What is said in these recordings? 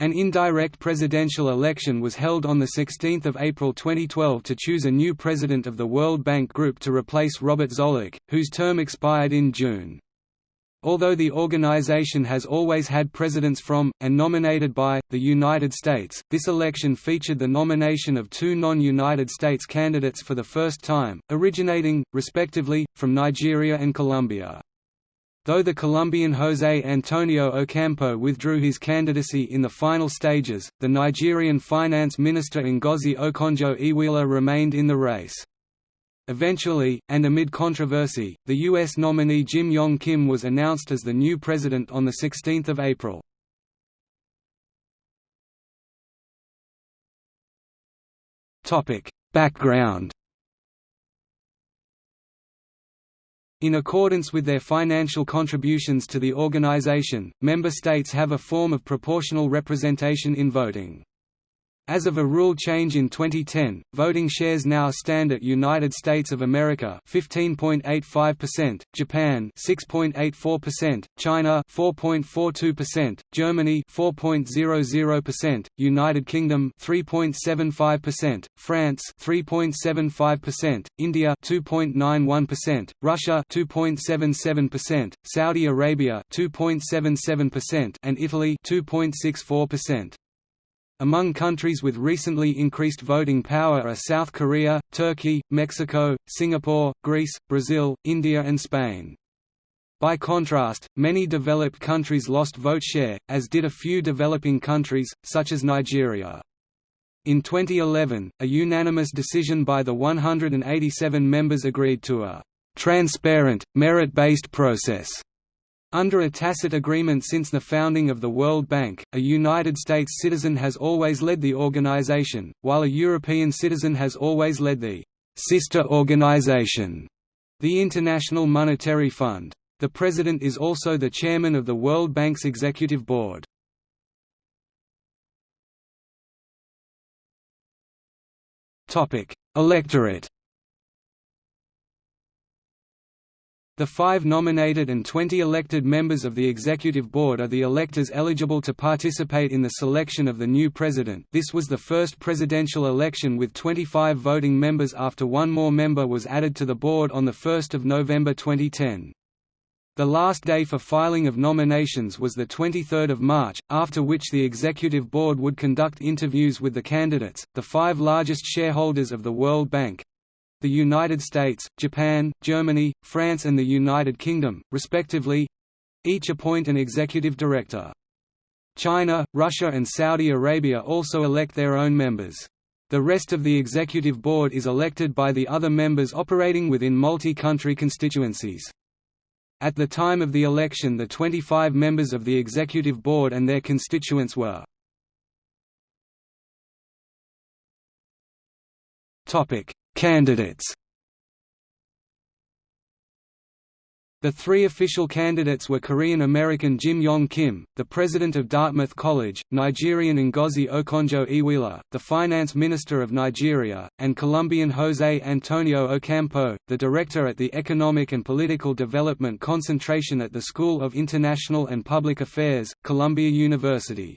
An indirect presidential election was held on 16 April 2012 to choose a new president of the World Bank Group to replace Robert Zoellick, whose term expired in June. Although the organization has always had presidents from, and nominated by, the United States, this election featured the nomination of two non-United States candidates for the first time, originating, respectively, from Nigeria and Colombia. Though the Colombian José Antonio Ocampo withdrew his candidacy in the final stages, the Nigerian finance minister Ngozi Okonjo-Iweala remained in the race. Eventually, and amid controversy, the U.S. nominee Jim Yong Kim was announced as the new president on 16 April. Background In accordance with their financial contributions to the organization, member states have a form of proportional representation in voting. As of a rule change in 2010, voting shares now stand at United States of America 15.85%, Japan 6.84%, China 4.42%, Germany 4.00%, United Kingdom 3.75%, France 3.75%, India 2.91%, Russia 2.77%, Saudi Arabia 2.77% and Italy 2.64%. Among countries with recently increased voting power are South Korea, Turkey, Mexico, Singapore, Greece, Brazil, India and Spain. By contrast, many developed countries lost vote share, as did a few developing countries, such as Nigeria. In 2011, a unanimous decision by the 187 members agreed to a «transparent, merit-based process» Under a tacit agreement since the founding of the World Bank, a United States citizen has always led the organization, while a European citizen has always led the sister organization, the International Monetary Fund. The President is also the chairman of the World Bank's Executive Board. Electorate The five nominated and 20 elected members of the Executive Board are the electors eligible to participate in the selection of the new president this was the first presidential election with 25 voting members after one more member was added to the board on 1 November 2010. The last day for filing of nominations was 23 March, after which the Executive Board would conduct interviews with the candidates. The five largest shareholders of the World Bank the United States, Japan, Germany, France and the United Kingdom, respectively—each appoint an executive director. China, Russia and Saudi Arabia also elect their own members. The rest of the executive board is elected by the other members operating within multi-country constituencies. At the time of the election the 25 members of the executive board and their constituents were Candidates The three official candidates were Korean-American Jim Yong Kim, the president of Dartmouth College, Nigerian Ngozi Okonjo-Iweala, the finance minister of Nigeria, and Colombian José Antonio Ocampo, the director at the Economic and Political Development Concentration at the School of International and Public Affairs, Columbia University.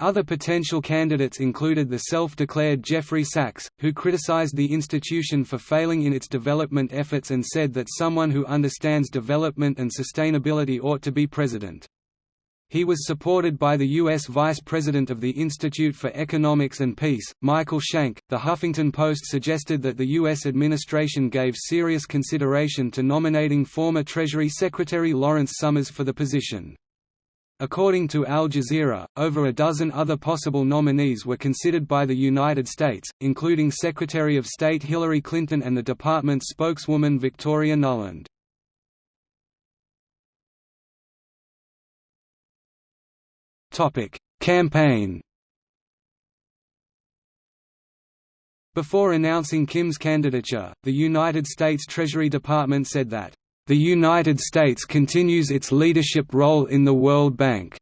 Other potential candidates included the self-declared Jeffrey Sachs, who criticized the institution for failing in its development efforts and said that someone who understands development and sustainability ought to be president. He was supported by the U.S. Vice President of the Institute for Economics and Peace, Michael Shank. The Huffington Post suggested that the U.S. administration gave serious consideration to nominating former Treasury Secretary Lawrence Summers for the position. According to Al Jazeera, over a dozen other possible nominees were considered by the United States, including Secretary of State Hillary Clinton and the department's spokeswoman Victoria Nuland. Campaign Before announcing Kim's candidature, the United States Treasury Department said that the United States continues its leadership role in the World Bank.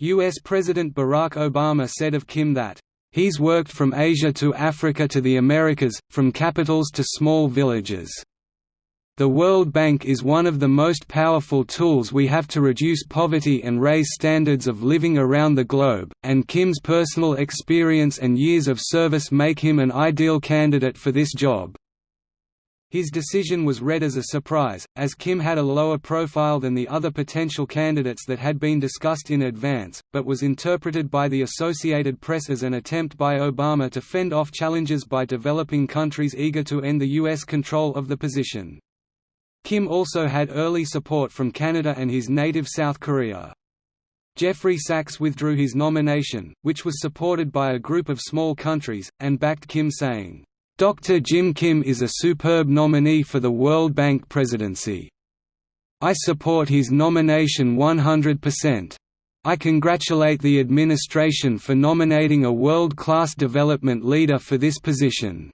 U.S. President Barack Obama said of Kim that, "...he's worked from Asia to Africa to the Americas, from capitals to small villages." The World Bank is one of the most powerful tools we have to reduce poverty and raise standards of living around the globe, and Kim's personal experience and years of service make him an ideal candidate for this job. His decision was read as a surprise, as Kim had a lower profile than the other potential candidates that had been discussed in advance, but was interpreted by the Associated Press as an attempt by Obama to fend off challenges by developing countries eager to end the U.S. control of the position. Kim also had early support from Canada and his native South Korea. Jeffrey Sachs withdrew his nomination, which was supported by a group of small countries, and backed Kim saying, Dr. Jim Kim is a superb nominee for the World Bank presidency. I support his nomination 100%. I congratulate the administration for nominating a world-class development leader for this position.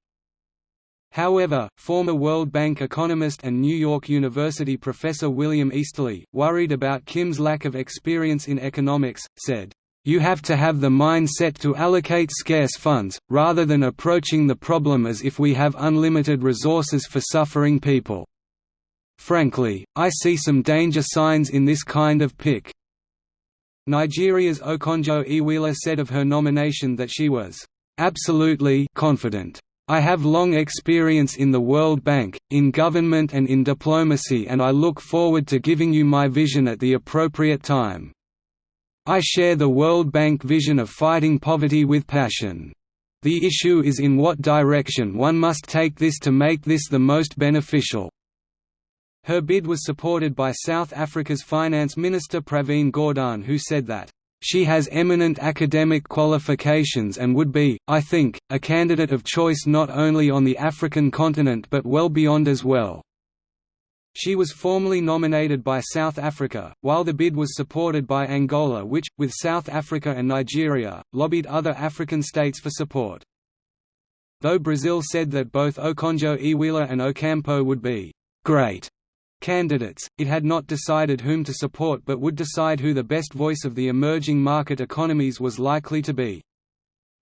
However, former World Bank economist and New York University professor William Easterly, worried about Kim's lack of experience in economics, said, you have to have the mindset to allocate scarce funds, rather than approaching the problem as if we have unlimited resources for suffering people. Frankly, I see some danger signs in this kind of pick. Nigeria's Okonjo Iweala said of her nomination that she was absolutely confident. I have long experience in the World Bank, in government and in diplomacy and I look forward to giving you my vision at the appropriate time. I share the World Bank vision of fighting poverty with passion. The issue is in what direction one must take this to make this the most beneficial. Her bid was supported by South Africa's Finance Minister Pravin Gordhan who said that, "...she has eminent academic qualifications and would be, I think, a candidate of choice not only on the African continent but well beyond as well." She was formally nominated by South Africa, while the bid was supported by Angola which, with South Africa and Nigeria, lobbied other African states for support. Though Brazil said that both Okonjo Iweala and Ocampo would be «great» candidates, it had not decided whom to support but would decide who the best voice of the emerging market economies was likely to be.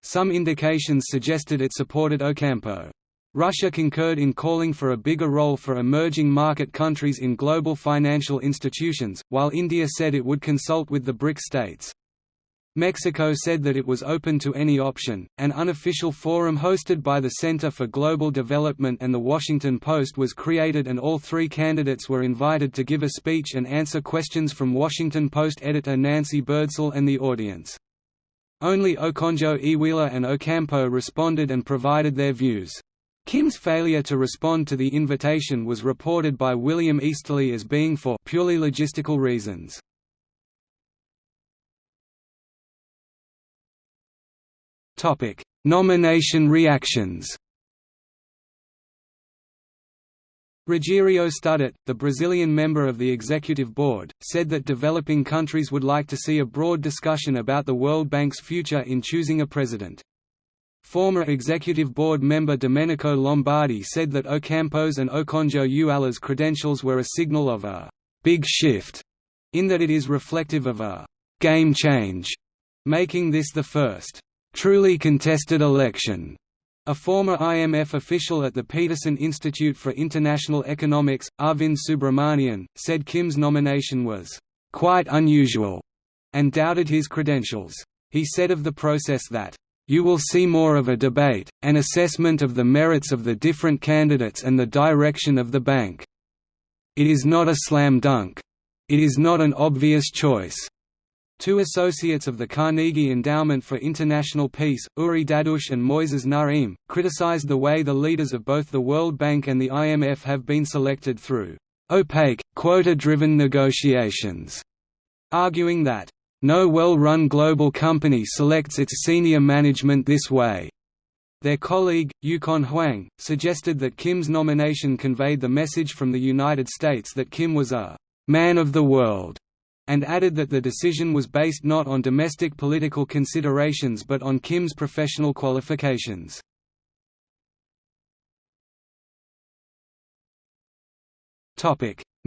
Some indications suggested it supported Ocampo. Russia concurred in calling for a bigger role for emerging market countries in global financial institutions, while India said it would consult with the BRIC states. Mexico said that it was open to any option. An unofficial forum hosted by the Center for Global Development and The Washington Post was created, and all three candidates were invited to give a speech and answer questions from Washington Post editor Nancy Birdsall and the audience. Only Okonjo Iweala and Ocampo responded and provided their views. Kim's failure to respond to the invitation was reported by William Easterly as being for purely logistical reasons. Topic: Nomination reactions. Rogério Studart, the Brazilian member of the executive board, said that developing countries would like to see a broad discussion about the World Bank's future in choosing a president. Former executive board member Domenico Lombardi said that Ocampo's and Okonjo Iweala's credentials were a signal of a «big shift» in that it is reflective of a «game change», making this the first «truly contested election». A former IMF official at the Peterson Institute for International Economics, Arvind Subramanian, said Kim's nomination was «quite unusual» and doubted his credentials. He said of the process that you will see more of a debate, an assessment of the merits of the different candidates and the direction of the bank. It is not a slam dunk. It is not an obvious choice. Two associates of the Carnegie Endowment for International Peace, Uri Dadush and Moises Naim, criticized the way the leaders of both the World Bank and the IMF have been selected through opaque, quota-driven negotiations, arguing that no well-run global company selects its senior management this way. Their colleague, Yukon Huang, suggested that Kim's nomination conveyed the message from the United States that Kim was a «man of the world», and added that the decision was based not on domestic political considerations but on Kim's professional qualifications.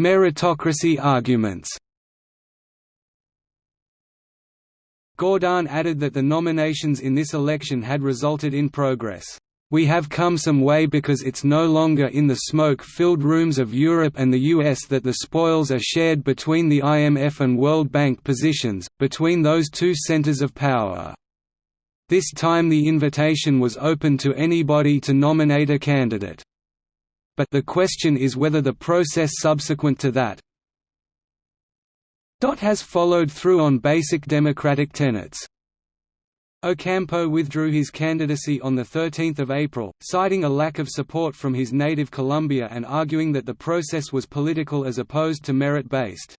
Meritocracy arguments Gordhan added that the nominations in this election had resulted in progress. We have come some way because it's no longer in the smoke-filled rooms of Europe and the US that the spoils are shared between the IMF and World Bank positions, between those two centers of power. This time the invitation was open to anybody to nominate a candidate. But the question is whether the process subsequent to that has followed through on basic democratic tenets. Ocampo withdrew his candidacy on 13 April, citing a lack of support from his native Colombia and arguing that the process was political as opposed to merit-based.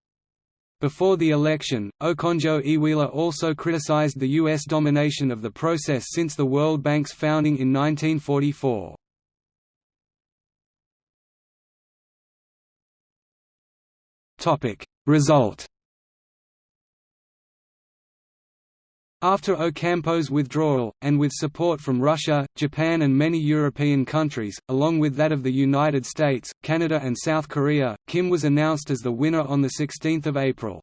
Before the election, Okonjo Iweala also criticized the U.S. domination of the process since the World Bank's founding in 1944. Result After Ocampo's withdrawal, and with support from Russia, Japan and many European countries, along with that of the United States, Canada and South Korea, Kim was announced as the winner on 16 April.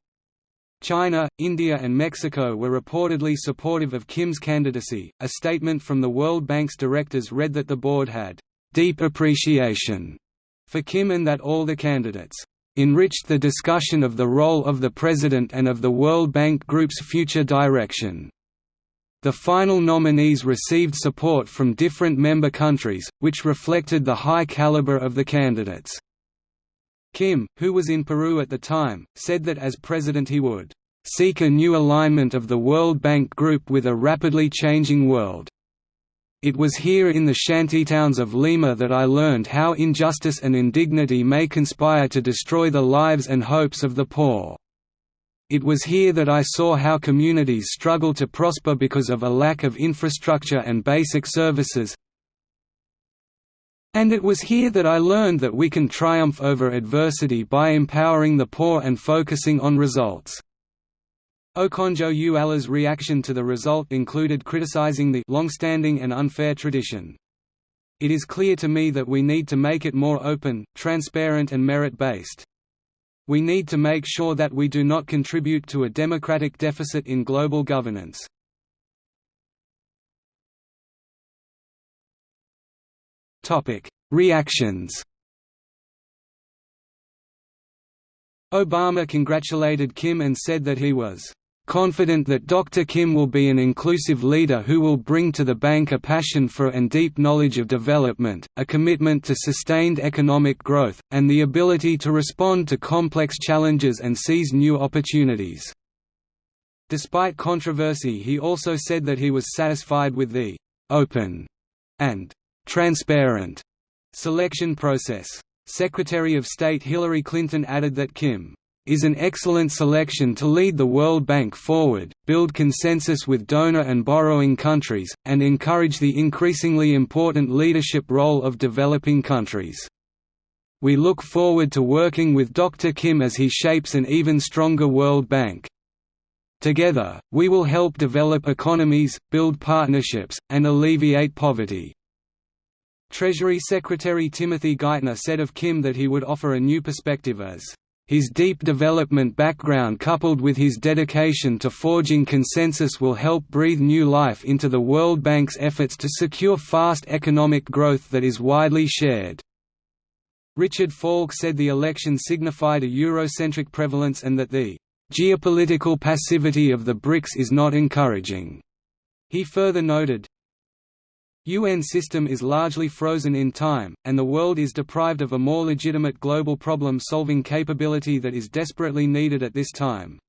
China, India and Mexico were reportedly supportive of Kim's candidacy. A statement from the World Bank's directors read that the board had deep appreciation for Kim and that all the candidates enriched the discussion of the role of the President and of the World Bank Group's future direction. The final nominees received support from different member countries, which reflected the high caliber of the candidates. Kim, who was in Peru at the time, said that as president he would seek a new alignment of the World Bank Group with a rapidly changing world. It was here in the shantytowns of Lima that I learned how injustice and indignity may conspire to destroy the lives and hopes of the poor. It was here that I saw how communities struggle to prosper because of a lack of infrastructure and basic services. And it was here that I learned that we can triumph over adversity by empowering the poor and focusing on results. Okonjo Iweala's reaction to the result included criticizing the long-standing and unfair tradition. It is clear to me that we need to make it more open, transparent and merit-based. We need to make sure that we do not contribute to a democratic deficit in global governance. Reactions Obama congratulated Kim and said that he was confident that Dr. Kim will be an inclusive leader who will bring to the bank a passion for and deep knowledge of development, a commitment to sustained economic growth, and the ability to respond to complex challenges and seize new opportunities. Despite controversy he also said that he was satisfied with the «open» and «transparent» selection process. Secretary of State Hillary Clinton added that Kim is an excellent selection to lead the World Bank forward, build consensus with donor and borrowing countries, and encourage the increasingly important leadership role of developing countries. We look forward to working with Dr. Kim as he shapes an even stronger World Bank. Together, we will help develop economies, build partnerships, and alleviate poverty. Treasury Secretary Timothy Geithner said of Kim that he would offer a new perspective as his deep development background coupled with his dedication to forging consensus will help breathe new life into the World Bank's efforts to secure fast economic growth that is widely shared. Richard Falk said the election signified a Eurocentric prevalence and that the geopolitical passivity of the BRICS is not encouraging. He further noted, UN system is largely frozen in time, and the world is deprived of a more legitimate global problem-solving capability that is desperately needed at this time.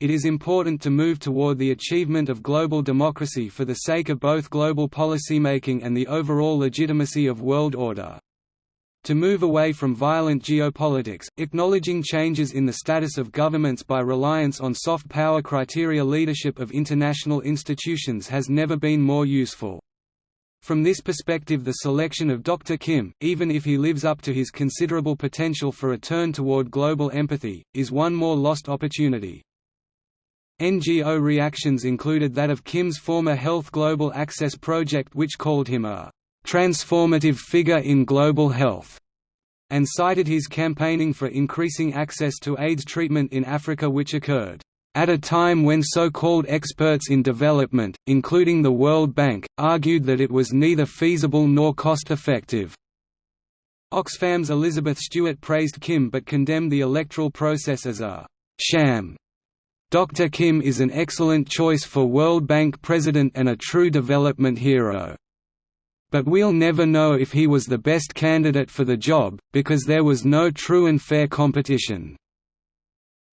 It is important to move toward the achievement of global democracy for the sake of both global policymaking and the overall legitimacy of world order. To move away from violent geopolitics, acknowledging changes in the status of governments by reliance on soft power criteria leadership of international institutions has never been more useful. From this perspective the selection of Dr. Kim, even if he lives up to his considerable potential for a turn toward global empathy, is one more lost opportunity. NGO reactions included that of Kim's former Health Global Access project which called him a «transformative figure in global health» and cited his campaigning for increasing access to AIDS treatment in Africa which occurred at a time when so-called experts in development, including the World Bank, argued that it was neither feasible nor cost-effective. Oxfam's Elizabeth Stewart praised Kim but condemned the electoral process as a «sham». Dr. Kim is an excellent choice for World Bank president and a true development hero. But we'll never know if he was the best candidate for the job, because there was no true and fair competition.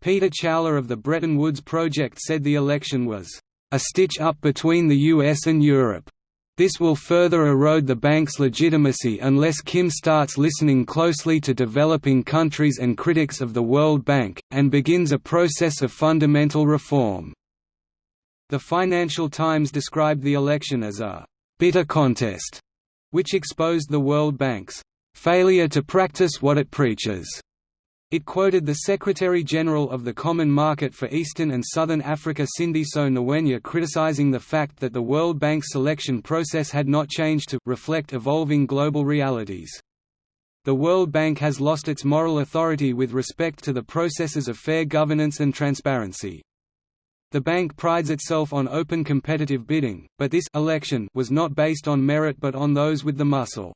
Peter Chowla of the Bretton Woods Project said the election was a stitch up between the US and Europe. This will further erode the bank's legitimacy unless Kim starts listening closely to developing countries and critics of the World Bank, and begins a process of fundamental reform." The Financial Times described the election as a «bitter contest», which exposed the World Bank's «failure to practice what it preaches» It quoted the Secretary-General of the Common Market for Eastern and Southern Africa Sindiso Ngwenya criticizing the fact that the World Bank selection process had not changed to reflect evolving global realities. The World Bank has lost its moral authority with respect to the processes of fair governance and transparency. The bank prides itself on open competitive bidding, but this election was not based on merit but on those with the muscle.